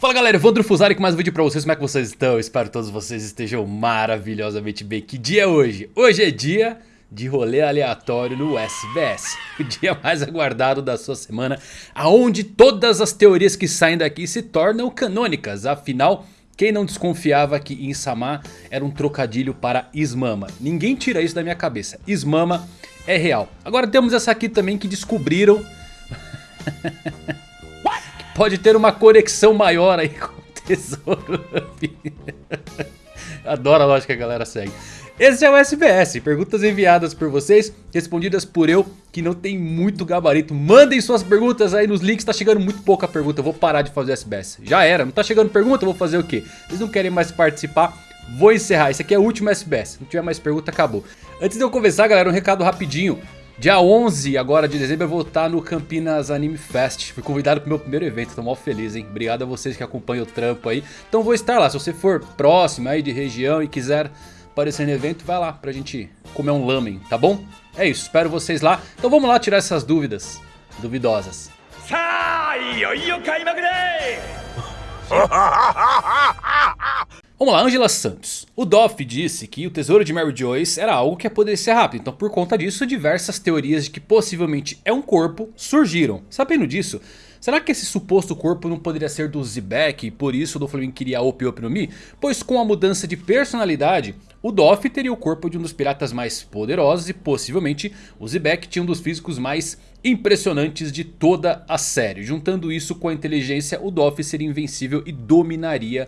Fala galera, Evandro Fusari com mais um vídeo pra vocês, como é que vocês estão? Espero que todos vocês estejam maravilhosamente bem. Que dia é hoje? Hoje é dia de rolê aleatório no SBS. O dia mais aguardado da sua semana, aonde todas as teorias que saem daqui se tornam canônicas. Afinal, quem não desconfiava que Insama era um trocadilho para Ismama? Ninguém tira isso da minha cabeça. Ismama é real. Agora temos essa aqui também que descobriram... pode ter uma conexão maior aí com o tesouro. Adoro a lógica que a galera segue. Esse é o SBS, perguntas enviadas por vocês, respondidas por eu, que não tem muito gabarito. Mandem suas perguntas aí nos links, tá chegando muito pouca pergunta, eu vou parar de fazer SBS. Já era, não tá chegando pergunta, vou fazer o quê? Vocês não querem mais participar? Vou encerrar, esse aqui é o último SBS, se não tiver mais pergunta, acabou. Antes de eu começar, galera, um recado rapidinho. Dia 11 agora de dezembro eu vou estar no Campinas Anime Fest. Fui convidado pro meu primeiro evento, tô mal feliz, hein? Obrigado a vocês que acompanham o trampo aí. Então vou estar lá, se você for próximo aí de região e quiser aparecer no evento, vai lá pra gente comer um lamen, tá bom? É isso, espero vocês lá. Então vamos lá tirar essas dúvidas duvidosas. Vamos lá, Angela Santos. O Doff disse que o tesouro de Mary Joyce era algo que ia poder ser rápido. Então por conta disso, diversas teorias de que possivelmente é um corpo surgiram. Sabendo disso, será que esse suposto corpo não poderia ser do Zebek e por isso o Doflamingo queria a Op Op no Mi? Pois com a mudança de personalidade, o Doff teria o corpo de um dos piratas mais poderosos e possivelmente o Zebek tinha um dos físicos mais impressionantes de toda a série. Juntando isso com a inteligência, o Doff seria invencível e dominaria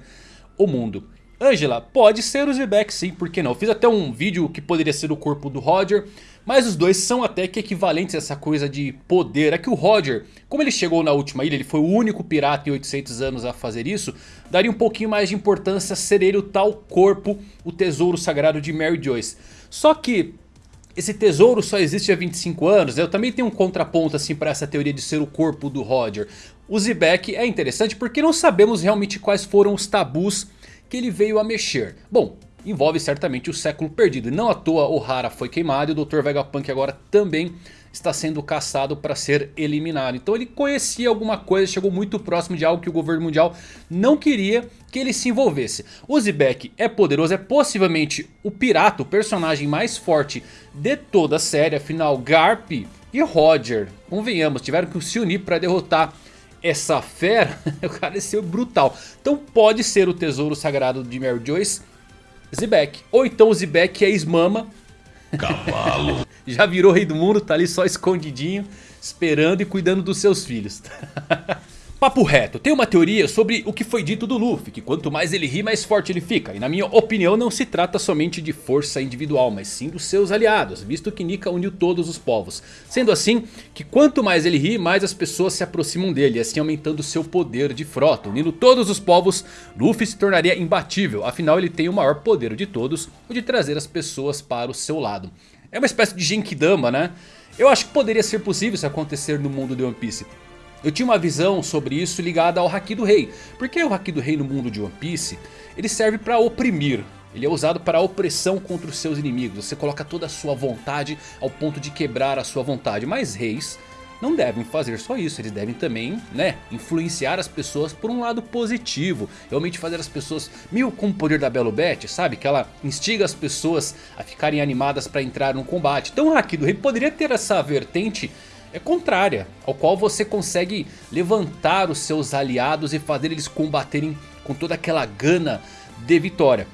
o mundo. Angela, pode ser o Zebek sim, por que não? Fiz até um vídeo que poderia ser o corpo do Roger. Mas os dois são até que equivalentes a essa coisa de poder. É que o Roger, como ele chegou na última ilha, ele foi o único pirata em 800 anos a fazer isso. Daria um pouquinho mais de importância ser ele o tal corpo, o tesouro sagrado de Mary Joyce. Só que esse tesouro só existe há 25 anos. Eu também tenho um contraponto assim para essa teoria de ser o corpo do Roger. O Zebek é interessante porque não sabemos realmente quais foram os tabus que ele veio a mexer. Bom, envolve certamente o século perdido. Não à toa Ohara foi queimado e o Dr. Vegapunk agora também está sendo caçado para ser eliminado. Então ele conhecia alguma coisa, chegou muito próximo de algo que o governo mundial não queria que ele se envolvesse. O Zebek é poderoso, é possivelmente o pirata, o personagem mais forte de toda a série. Afinal Garp e Roger, convenhamos, tiveram que se unir para derrotar essa fera, o cara ser brutal. Então pode ser o tesouro sagrado de Mary Joyce, Zebek. Ou então o Zebek é Ismama. Cavalo. Já virou rei do mundo, tá ali só escondidinho, esperando e cuidando dos seus filhos. Papo reto, tem uma teoria sobre o que foi dito do Luffy, que quanto mais ele ri mais forte ele fica. E na minha opinião não se trata somente de força individual, mas sim dos seus aliados, visto que Nika uniu todos os povos. Sendo assim, que quanto mais ele ri, mais as pessoas se aproximam dele, assim aumentando seu poder de frota. Unindo todos os povos, Luffy se tornaria imbatível, afinal ele tem o maior poder de todos, o de trazer as pessoas para o seu lado. É uma espécie de Genkidama, né? Eu acho que poderia ser possível isso acontecer no mundo de One Piece. Eu tinha uma visão sobre isso ligada ao Haki do Rei. Porque o Haki do Rei no mundo de One Piece, ele serve para oprimir. Ele é usado para a opressão contra os seus inimigos. Você coloca toda a sua vontade ao ponto de quebrar a sua vontade. Mas reis não devem fazer só isso. Eles devem também né, influenciar as pessoas por um lado positivo. Realmente fazer as pessoas mil com o poder da Beth, sabe? Que ela instiga as pessoas a ficarem animadas para entrar no combate. Então o Haki do Rei poderia ter essa vertente é contrária, ao qual você consegue levantar os seus aliados e fazer eles combaterem com toda aquela gana de vitória.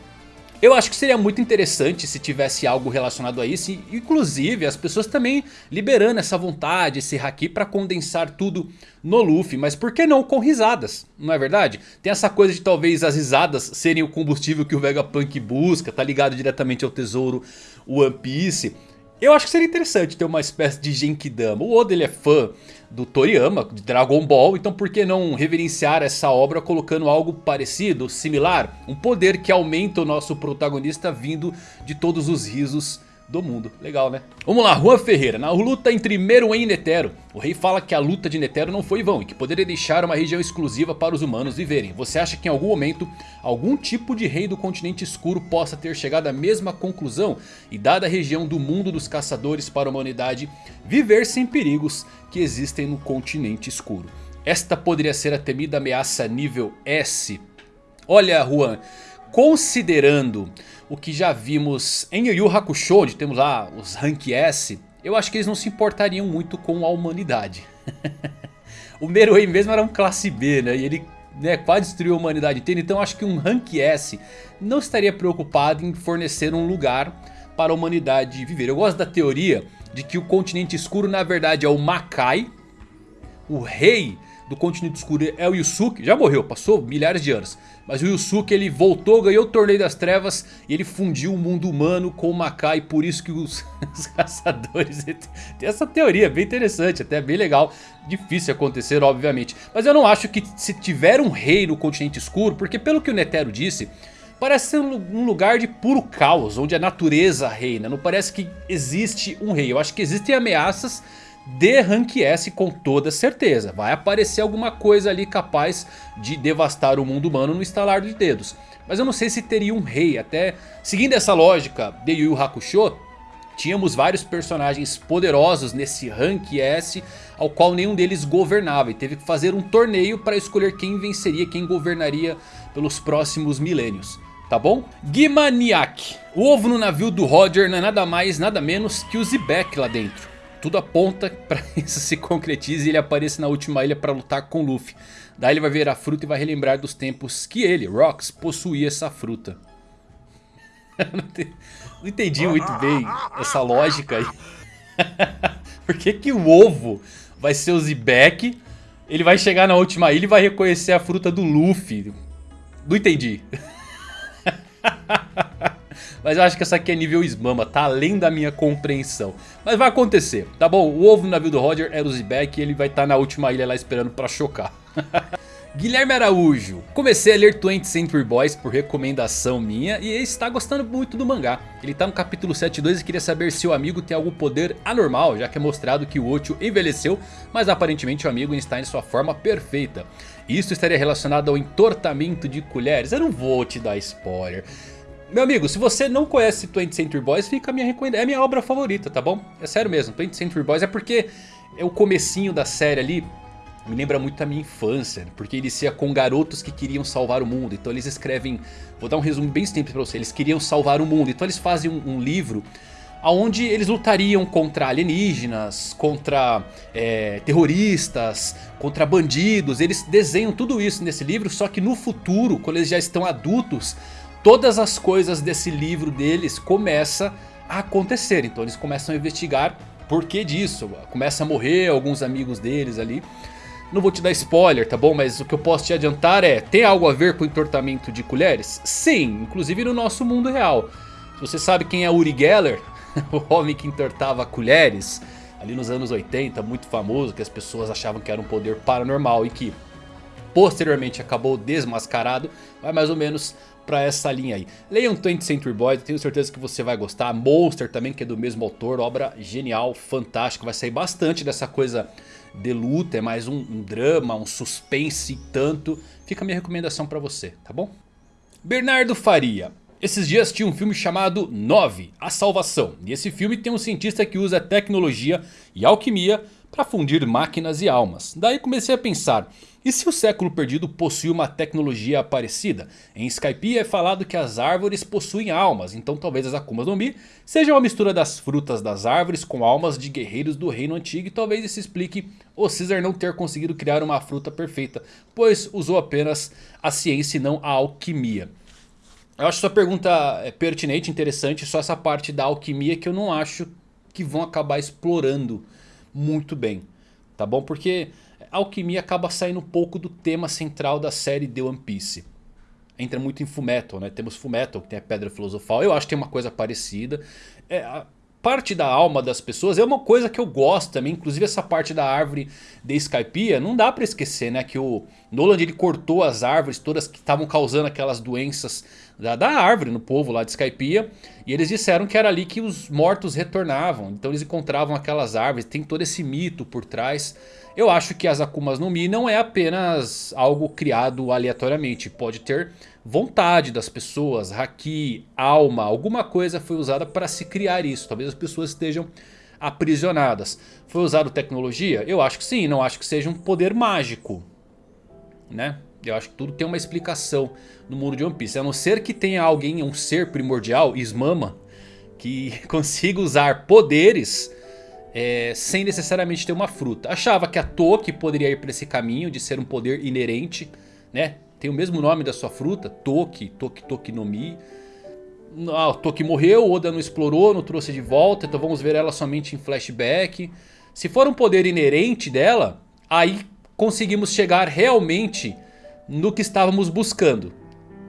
Eu acho que seria muito interessante se tivesse algo relacionado a isso. Inclusive as pessoas também liberando essa vontade, esse haki para condensar tudo no Luffy. Mas por que não com risadas? Não é verdade? Tem essa coisa de talvez as risadas serem o combustível que o Vegapunk busca. Tá ligado diretamente ao tesouro One Piece. Eu acho que seria interessante ter uma espécie de Genkidama. O Oda ele é fã do Toriyama, de Dragon Ball. Então por que não reverenciar essa obra colocando algo parecido, similar? Um poder que aumenta o nosso protagonista vindo de todos os risos do mundo. Legal, né? Vamos lá, Juan Ferreira. Na luta entre Meruem e Netero, o rei fala que a luta de Netero não foi vão e que poderia deixar uma região exclusiva para os humanos viverem. Você acha que em algum momento, algum tipo de rei do continente escuro possa ter chegado à mesma conclusão? E dada a região do mundo dos caçadores para a humanidade, viver sem perigos que existem no continente escuro. Esta poderia ser a temida ameaça nível S. Olha Juan, considerando o que já vimos em Yu Yu Hakusho, onde temos lá os Rank S, eu acho que eles não se importariam muito com a humanidade. o Meruem mesmo era um classe B, né? E ele né, quase destruiu a humanidade inteira. Então acho que um Rank S não estaria preocupado em fornecer um lugar para a humanidade viver. Eu gosto da teoria de que o continente escuro na verdade é o Makai. O rei do continente escuro é o Yusuke. Já morreu, passou milhares de anos. Mas o Yusuke ele voltou, ganhou o torneio das trevas. E ele fundiu o mundo humano com o Makai. Por isso que os, os caçadores... Tem essa teoria bem interessante, até bem legal. Difícil acontecer, obviamente. Mas eu não acho que se tiver um rei no continente escuro... Porque pelo que o Netero disse... Parece ser um lugar de puro caos, onde a natureza reina. Não parece que existe um rei. Eu acho que existem ameaças de Rank S com toda certeza. Vai aparecer alguma coisa ali capaz de devastar o mundo humano no estalar de dedos. Mas eu não sei se teria um rei. Até seguindo essa lógica de Yu Yu Hakusho, tínhamos vários personagens poderosos nesse Rank S, ao qual nenhum deles governava. E teve que fazer um torneio para escolher quem venceria, quem governaria pelos próximos milênios. Tá bom? Gimaniak. O ovo no navio do Roger não é nada mais, nada menos que o Zebek lá dentro. Tudo aponta para isso se concretize e ele apareça na última ilha para lutar com Luffy. Daí ele vai ver a fruta e vai relembrar dos tempos que ele, Rox, possuía essa fruta. Não entendi muito bem essa lógica aí. Por que, que o ovo vai ser o Zebek? Ele vai chegar na última ilha e vai reconhecer a fruta do Luffy. Não entendi. Mas eu acho que essa aqui é nível Smama, tá além da minha compreensão. Mas vai acontecer, tá bom? O ovo no navio do Roger é o Zebek e ele vai estar tá na última ilha lá esperando pra chocar. Guilherme Araújo, comecei a ler 20 Century Boys por recomendação minha e está gostando muito do mangá. Ele está no capítulo 72 e queria saber se o amigo tem algum poder anormal, já que é mostrado que o Ocho envelheceu, mas aparentemente o amigo está em sua forma perfeita. Isso estaria relacionado ao entortamento de colheres? Eu não vou te dar spoiler. Meu amigo, se você não conhece 20th Century Boys, fica a minha recomendação. É a minha obra favorita, tá bom? É sério mesmo, 20th Century Boys é porque é o comecinho da série ali me lembra muito da minha infância, porque inicia com garotos que queriam salvar o mundo. Então eles escrevem, vou dar um resumo bem simples pra você, eles queriam salvar o mundo. Então eles fazem um, um livro onde eles lutariam contra alienígenas, contra é, terroristas, contra bandidos. Eles desenham tudo isso nesse livro, só que no futuro, quando eles já estão adultos todas as coisas desse livro deles começam a acontecer. Então eles começam a investigar por que disso. Começa a morrer alguns amigos deles ali. Não vou te dar spoiler, tá bom? Mas o que eu posso te adiantar é... Tem algo a ver com o entortamento de colheres? Sim, inclusive no nosso mundo real. Se você sabe quem é Uri Geller, o homem que entortava colheres... Ali nos anos 80, muito famoso, que as pessoas achavam que era um poder paranormal e que posteriormente acabou desmascarado, vai mais ou menos pra essa linha aí. Leiam 20th Century Boys, tenho certeza que você vai gostar. Monster também, que é do mesmo autor, obra genial, fantástica. Vai sair bastante dessa coisa de luta, é mais um, um drama, um suspense tanto. Fica a minha recomendação pra você, tá bom? Bernardo Faria. Esses dias tinha um filme chamado 9, A Salvação. E esse filme tem um cientista que usa tecnologia e alquimia para fundir máquinas e almas. Daí comecei a pensar, e se o século perdido possui uma tecnologia parecida? Em Skype é falado que as árvores possuem almas, então talvez as Akumas no Mi sejam uma mistura das frutas das árvores com almas de guerreiros do reino antigo e talvez isso explique o Caesar não ter conseguido criar uma fruta perfeita, pois usou apenas a ciência e não a alquimia. Eu acho sua pergunta é pertinente, interessante, só essa parte da alquimia que eu não acho que vão acabar explorando muito bem, tá bom? Porque alquimia acaba saindo um pouco do tema central da série The One Piece. Entra muito em Fullmetal, né? Temos Fullmetal, que tem a Pedra Filosofal. Eu acho que tem uma coisa parecida. É, parte da alma das pessoas é uma coisa que eu gosto também. Inclusive essa parte da árvore de Skypiea, não dá pra esquecer, né? Que o Nolan ele cortou as árvores todas que estavam causando aquelas doenças da, da árvore no povo lá de Skypiea. E eles disseram que era ali que os mortos retornavam. Então eles encontravam aquelas árvores. Tem todo esse mito por trás. Eu acho que as Akumas no Mi não é apenas algo criado aleatoriamente. Pode ter vontade das pessoas, haki, alma, alguma coisa foi usada para se criar isso. Talvez as pessoas estejam aprisionadas. Foi usado tecnologia? Eu acho que sim, não acho que seja um poder mágico. Né? Eu acho que tudo tem uma explicação no mundo de One Piece. A não ser que tenha alguém, um ser primordial, Ismama, que consiga usar poderes é, sem necessariamente ter uma fruta. Achava que a Toki poderia ir para esse caminho de ser um poder inerente, né? Tem o mesmo nome da sua fruta, Toki, Toki Toki no Mi. Ah, Toki morreu, Oda não explorou, não trouxe de volta, então vamos ver ela somente em flashback. Se for um poder inerente dela, aí conseguimos chegar realmente no que estávamos buscando.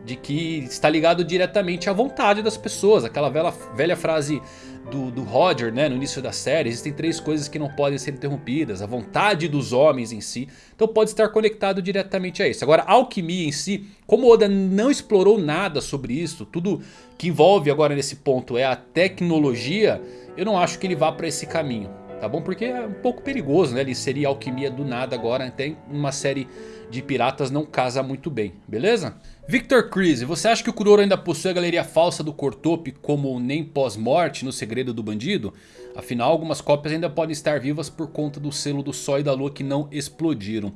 De que está ligado diretamente à vontade das pessoas. Aquela velha, velha frase do, do Roger né, no início da série. Existem três coisas que não podem ser interrompidas. A vontade dos homens em si. Então pode estar conectado diretamente a isso. Agora a alquimia em si. Como Oda não explorou nada sobre isso. Tudo que envolve agora nesse ponto é a tecnologia. Eu não acho que ele vá para esse caminho. Tá bom? Porque é um pouco perigoso né? Ele seria alquimia do nada agora. Até uma série de piratas não casa muito bem, beleza? Victor Creasy, você acha que o Kuroro ainda possui a galeria falsa do Cortope como nem pós-morte no segredo do bandido? Afinal, algumas cópias ainda podem estar vivas por conta do selo do Sol e da Lua que não explodiram.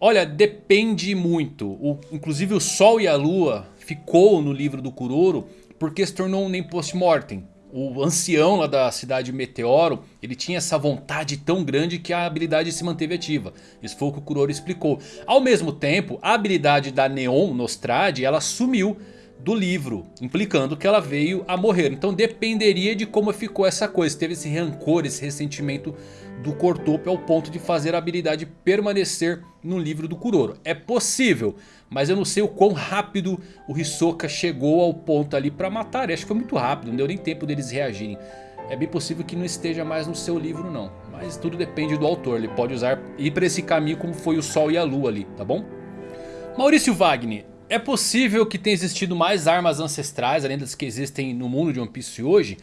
Olha, depende muito. O, inclusive o Sol e a Lua ficou no livro do Kuroro porque se tornou um nem post-mortem o ancião lá da cidade Meteoro, ele tinha essa vontade tão grande que a habilidade se manteve ativa. Isso foi o que o Kuroro explicou. Ao mesmo tempo, a habilidade da Neon Nostrade, ela sumiu do livro, implicando que ela veio a morrer. Então dependeria de como ficou essa coisa, teve esse rancor, esse ressentimento do Cortope ao ponto de fazer a habilidade permanecer no livro do Kuroro. É possível, mas eu não sei o quão rápido o Hisoka chegou ao ponto ali para matar. Eu acho que foi muito rápido, não deu nem tempo deles reagirem. É bem possível que não esteja mais no seu livro não. Mas tudo depende do autor, ele pode usar ir para esse caminho como foi o Sol e a Lua ali, tá bom? Maurício Wagner, é possível que tenha existido mais armas ancestrais além das que existem no mundo de One Piece hoje?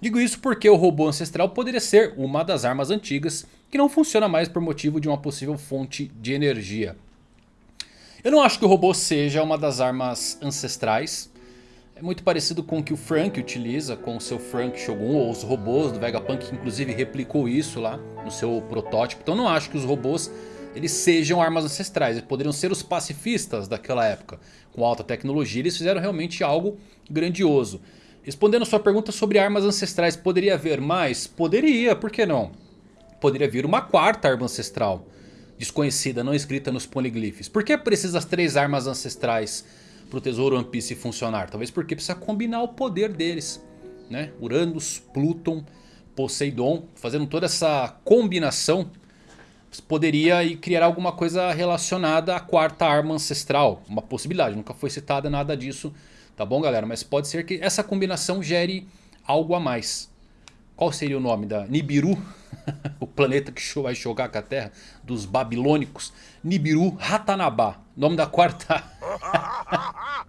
Digo isso porque o robô ancestral poderia ser uma das armas antigas que não funciona mais por motivo de uma possível fonte de energia. Eu não acho que o robô seja uma das armas ancestrais. É muito parecido com o que o Frank utiliza com o seu Frank Shogun ou os robôs do Vegapunk que inclusive replicou isso lá no seu protótipo. Então não acho que os robôs eles sejam armas ancestrais. Eles poderiam ser os pacifistas daquela época. Com alta tecnologia eles fizeram realmente algo grandioso. Respondendo a sua pergunta sobre armas ancestrais, poderia haver mais? Poderia, por que não? Poderia vir uma quarta arma ancestral. Desconhecida, não escrita nos poliglifes. Por que precisa as três armas ancestrais para o tesouro One Piece funcionar? Talvez porque precisa combinar o poder deles. Né? Uranus, Pluton, Poseidon. Fazendo toda essa combinação poderia criar alguma coisa relacionada à quarta arma ancestral. Uma possibilidade, nunca foi citada nada disso, tá bom galera? Mas pode ser que essa combinação gere algo a mais. Qual seria o nome da Nibiru? o planeta que vai jogar com a Terra dos babilônicos. Nibiru Ratanabá. Nome da quarta... a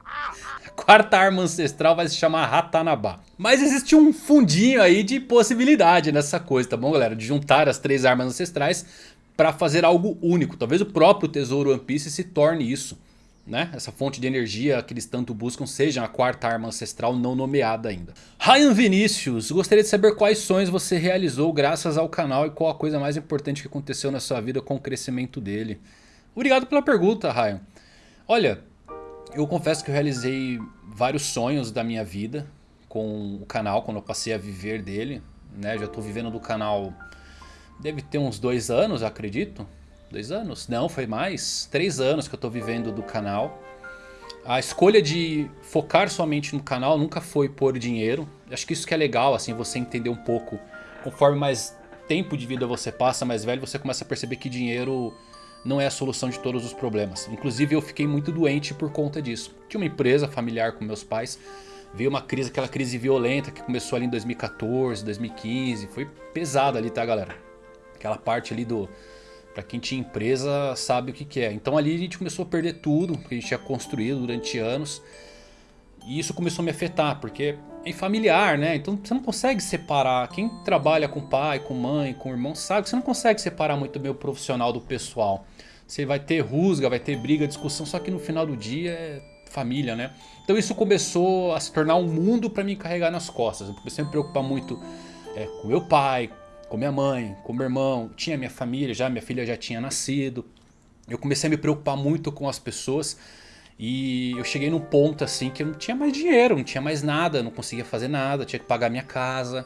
quarta arma ancestral vai se chamar Ratanabá. Mas existe um fundinho aí de possibilidade nessa coisa, tá bom galera? De juntar as três armas ancestrais para fazer algo único. Talvez o próprio tesouro One Piece se torne isso. Né? Essa fonte de energia que eles tanto buscam seja a quarta arma ancestral não nomeada ainda. Ryan Vinícius, gostaria de saber quais sonhos você realizou graças ao canal e qual a coisa mais importante que aconteceu na sua vida com o crescimento dele. Obrigado pela pergunta, Ryan. Olha, eu confesso que eu realizei vários sonhos da minha vida com o canal, quando eu passei a viver dele. Né? Já estou vivendo do canal Deve ter uns dois anos, acredito. Dois anos? Não, foi mais. Três anos que eu estou vivendo do canal. A escolha de focar somente no canal nunca foi por dinheiro. Acho que isso que é legal, assim, você entender um pouco. Conforme mais tempo de vida você passa, mais velho, você começa a perceber que dinheiro não é a solução de todos os problemas. Inclusive eu fiquei muito doente por conta disso. Tinha uma empresa familiar com meus pais. Veio uma crise, aquela crise violenta que começou ali em 2014, 2015. Foi pesada ali, tá galera? Aquela parte ali do... Pra quem tinha empresa sabe o que, que é. Então ali a gente começou a perder tudo que a gente tinha construído durante anos. E isso começou a me afetar, porque é familiar, né? Então você não consegue separar. Quem trabalha com pai, com mãe, com irmão, sabe que você não consegue separar muito bem o profissional do pessoal. Você vai ter rusga, vai ter briga, discussão, só que no final do dia é família, né? Então isso começou a se tornar um mundo para me carregar nas costas. Eu comecei a me preocupar muito é, com meu pai, com minha mãe, com meu irmão, tinha minha família já, minha filha já tinha nascido. Eu comecei a me preocupar muito com as pessoas e eu cheguei num ponto assim que eu não tinha mais dinheiro, não tinha mais nada, não conseguia fazer nada, tinha que pagar minha casa.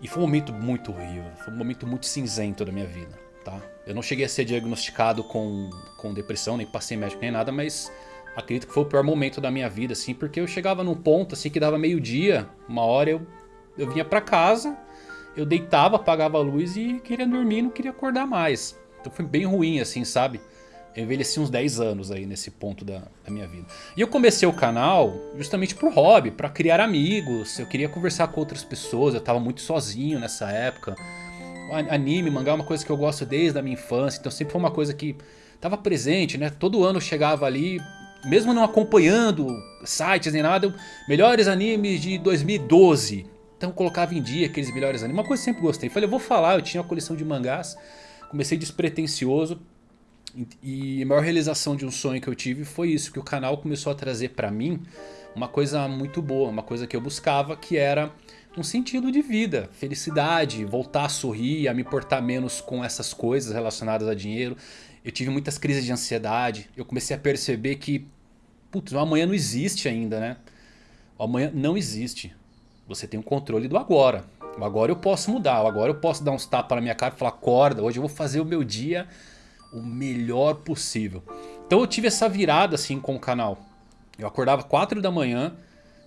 E foi um momento muito horrível, foi um momento muito cinzento da minha vida, tá? Eu não cheguei a ser diagnosticado com, com depressão, nem passei médico nem nada, mas acredito que foi o pior momento da minha vida, assim, porque eu chegava num ponto assim que dava meio dia, uma hora eu, eu vinha pra casa, eu deitava, apagava a luz e queria dormir, não queria acordar mais. Então foi bem ruim assim, sabe? Eu envelheci uns 10 anos aí nesse ponto da, da, minha vida. E eu comecei o canal justamente pro hobby, para criar amigos. Eu queria conversar com outras pessoas, eu tava muito sozinho nessa época. Anime, mangá é uma coisa que eu gosto desde a minha infância, então sempre foi uma coisa que tava presente, né? Todo ano eu chegava ali, mesmo não acompanhando sites nem nada, melhores animes de 2012. Então colocava em dia aqueles melhores animes, uma coisa que eu sempre gostei. Falei, eu vou falar, eu tinha uma coleção de mangás, comecei despretensioso e a maior realização de um sonho que eu tive foi isso, que o canal começou a trazer pra mim uma coisa muito boa, uma coisa que eu buscava, que era um sentido de vida, felicidade, voltar a sorrir, a me portar menos com essas coisas relacionadas a dinheiro. Eu tive muitas crises de ansiedade, eu comecei a perceber que, putz, o amanhã não existe ainda, né? O amanhã não existe. Você tem o controle do agora. O agora eu posso mudar, o agora eu posso dar uns tapas na minha cara e falar, acorda, hoje eu vou fazer o meu dia o melhor possível. Então eu tive essa virada assim com o canal. Eu acordava 4 da manhã,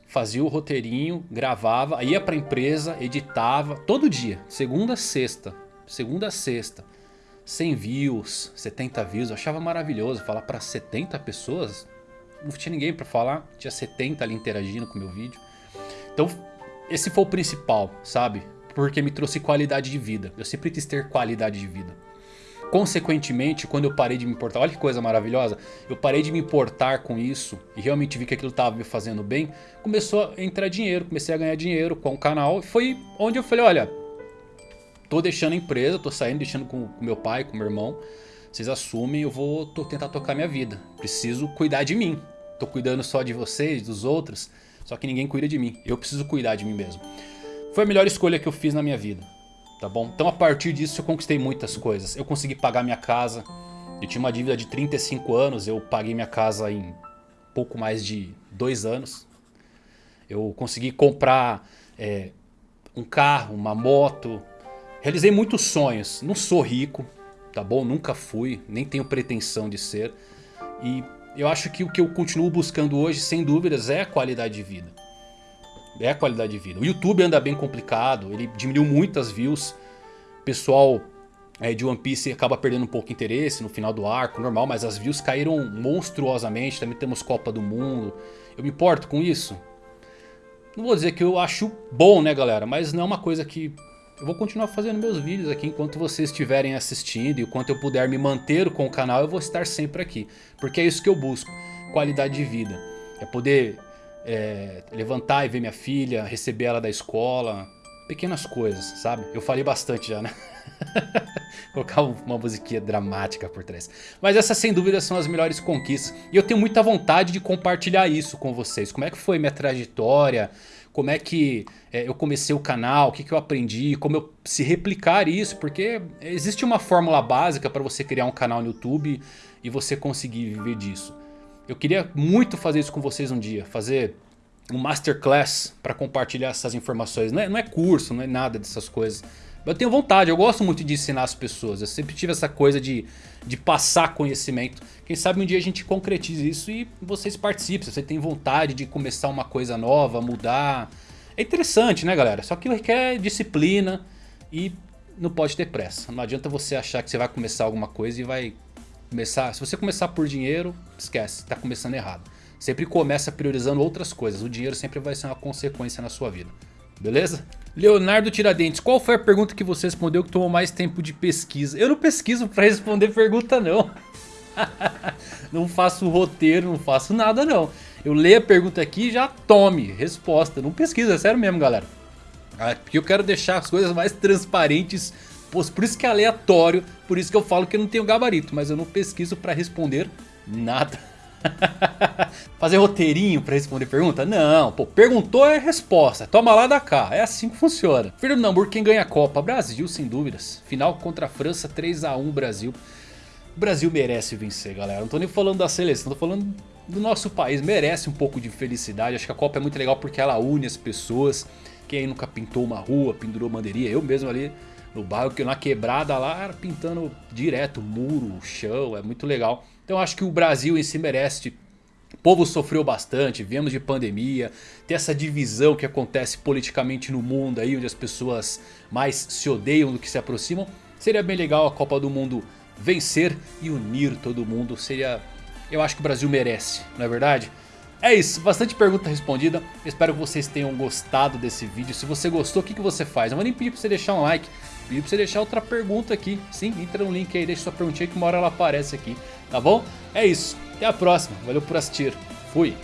fazia o roteirinho, gravava, ia pra empresa, editava, todo dia, segunda a sexta, segunda a sexta. 100 views, 70 views, eu achava maravilhoso falar para 70 pessoas. Não tinha ninguém para falar, tinha 70 ali interagindo com o meu vídeo. Então esse foi o principal, sabe? Porque me trouxe qualidade de vida. Eu sempre quis ter qualidade de vida. Consequentemente, quando eu parei de me importar, olha que coisa maravilhosa, eu parei de me importar com isso e realmente vi que aquilo estava me fazendo bem, começou a entrar dinheiro, comecei a ganhar dinheiro com o canal. Foi onde eu falei, olha, tô deixando a empresa, tô saindo, deixando com, com meu pai, com meu irmão, vocês assumem, eu vou tentar tocar minha vida, preciso cuidar de mim. Tô cuidando só de vocês, dos outros, só que ninguém cuida de mim, eu preciso cuidar de mim mesmo. Foi a melhor escolha que eu fiz na minha vida tá bom? Então a partir disso eu conquistei muitas coisas. Eu consegui pagar minha casa. Eu tinha uma dívida de 35 anos, eu paguei minha casa em pouco mais de dois anos. Eu consegui comprar é, um carro, uma moto. Realizei muitos sonhos. Não sou rico, tá bom? Nunca fui, nem tenho pretensão de ser. E eu acho que o que eu continuo buscando hoje, sem dúvidas, é a qualidade de vida é a qualidade de vida. O YouTube anda bem complicado, ele diminuiu muitas views. O pessoal é, de One Piece acaba perdendo um pouco de interesse no final do arco, normal, mas as views caíram monstruosamente. Também temos Copa do Mundo. Eu me importo com isso? Não vou dizer que eu acho bom, né, galera? Mas não é uma coisa que eu vou continuar fazendo meus vídeos aqui enquanto vocês estiverem assistindo. E enquanto eu puder me manter com o canal, eu vou estar sempre aqui. Porque é isso que eu busco, qualidade de vida. É poder é, levantar e ver minha filha, receber ela da escola, pequenas coisas, sabe? Eu falei bastante já, né? Colocar uma musiquinha dramática por trás. Mas essas sem dúvida são as melhores conquistas. E eu tenho muita vontade de compartilhar isso com vocês. Como é que foi minha trajetória? Como é que é, eu comecei o canal? O que, que eu aprendi? Como eu se replicar isso? Porque existe uma fórmula básica para você criar um canal no YouTube e você conseguir viver disso. Eu queria muito fazer isso com vocês um dia, fazer um masterclass para compartilhar essas informações. Não é, não é curso, não é nada dessas coisas. Eu tenho vontade, eu gosto muito de ensinar as pessoas. Eu sempre tive essa coisa de, de passar conhecimento. Quem sabe um dia a gente concretize isso e vocês participem. Se você tem vontade de começar uma coisa nova, mudar. É interessante, né, galera? Só que requer disciplina e não pode ter pressa. Não adianta você achar que você vai começar alguma coisa e vai Começar, se você começar por dinheiro, esquece, está começando errado. Sempre começa priorizando outras coisas. O dinheiro sempre vai ser uma consequência na sua vida. Beleza? Leonardo Tiradentes, qual foi a pergunta que você respondeu que tomou mais tempo de pesquisa? Eu não pesquiso para responder pergunta não. não faço roteiro, não faço nada não. Eu leio a pergunta aqui e já tome resposta. Não pesquisa, é sério mesmo galera. Ah, porque eu quero deixar as coisas mais transparentes por isso que é aleatório, por isso que eu falo que eu não tenho gabarito, mas eu não pesquiso para responder nada. fazer roteirinho pra responder pergunta? Não, pô, perguntou é resposta, toma lá da cá, é assim que funciona. Fernando Hamburgo, quem ganha a Copa? Brasil, sem dúvidas. Final contra a França, 3x1 Brasil. O Brasil merece vencer, galera. Não tô nem falando da seleção, tô falando do nosso país. Merece um pouco de felicidade. Acho que a Copa é muito legal porque ela une as pessoas. Quem aí nunca pintou uma rua, pendurou bandeirinha. Eu mesmo ali no bairro, na quebrada lá, pintando direto muro, chão. É muito legal. Então acho que o Brasil em si merece o povo sofreu bastante, viemos de pandemia, tem essa divisão que acontece politicamente no mundo aí, onde as pessoas mais se odeiam do que se aproximam. Seria bem legal a Copa do Mundo vencer e unir todo mundo, seria... Eu acho que o Brasil merece, não é verdade? É isso, bastante pergunta respondida, espero que vocês tenham gostado desse vídeo. Se você gostou, o que, que você faz? Eu vou nem pedir pra você deixar um like, pedir pra você deixar outra pergunta aqui. Sim, entra no link aí, deixa sua perguntinha que uma hora ela aparece aqui, tá bom? É isso. Até a próxima. Valeu por assistir. Fui.